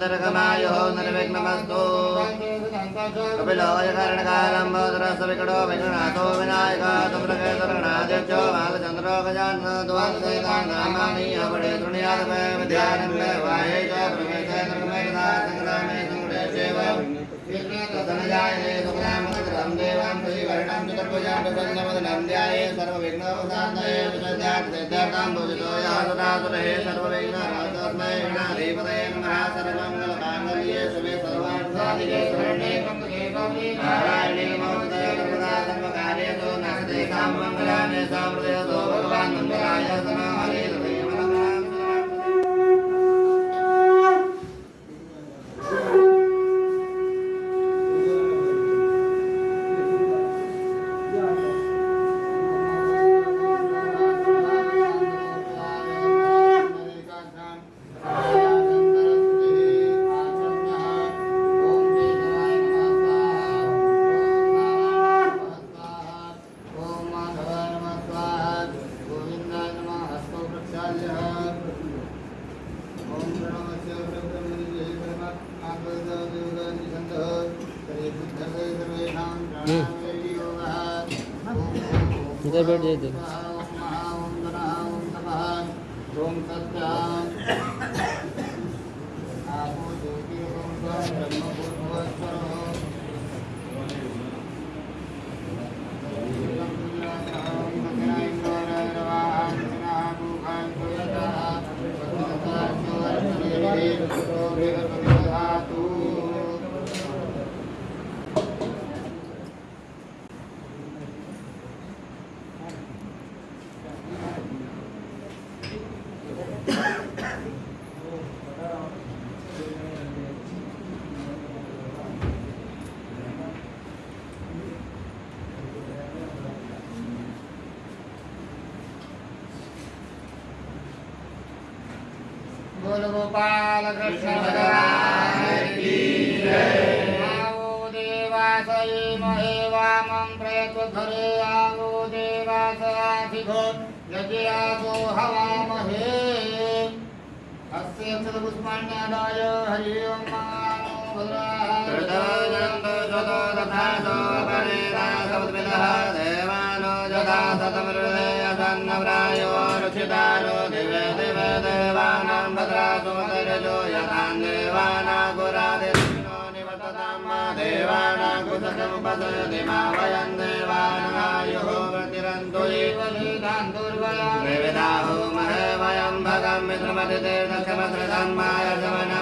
दीर्घमायुः निर्विघ्नमस्तु कपिलोय कारणकालं भवतरस्य विकटो विघ्नाथो विनायका बालचन्द्रो गजाननद्वादशैतानामानि अपडे तृणयादपे विद्यारम्भे वाये च प्रवेशे निर्गमेधा सङ्गुडेशेव तदनजाये सुखरामकरं देवां श्रीवर्णं चतुर्भुजां प्रसन्नवदनं सर्वविघ्नोपशान्तये विशुद्ध्यार्थसिद्ध्यार्थां भुजितो यः सदा सुरहे सर्वविघ्नराजस्मै गणाधिपतये नमः सर्वमङ्गलमाङ्गल्ये शुभे सर्वार्थसाधिके शरण्ये नारायणे नमोऽस्तुते सर्वदा सर्वकार्येषु नास्ते काममङ्गलानि सामृदयतो इधर बैठ जाइए इधर। ओम जय आवो देवासये महे वामं प्रयत्वधरे आवो यज्ञासो हवामहे अस्य पुष्पाण्यादाय हरि ओं मानो देवानो जदा सतमृदयसन्नव्रायो रुचितारो दिवे दिवे देवानां देवानागुरादिष्टो निवता देवानाकृतमुपदयति वयं देवानाय त्रिविदाहोमहे वयं भगं वि श्रमतिर्णशमसृन् मायशमनम्